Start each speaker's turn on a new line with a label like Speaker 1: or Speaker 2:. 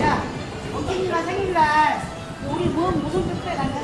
Speaker 1: 야, 어떻게 생일날 우리 뭔 무슨 뜻에 간다.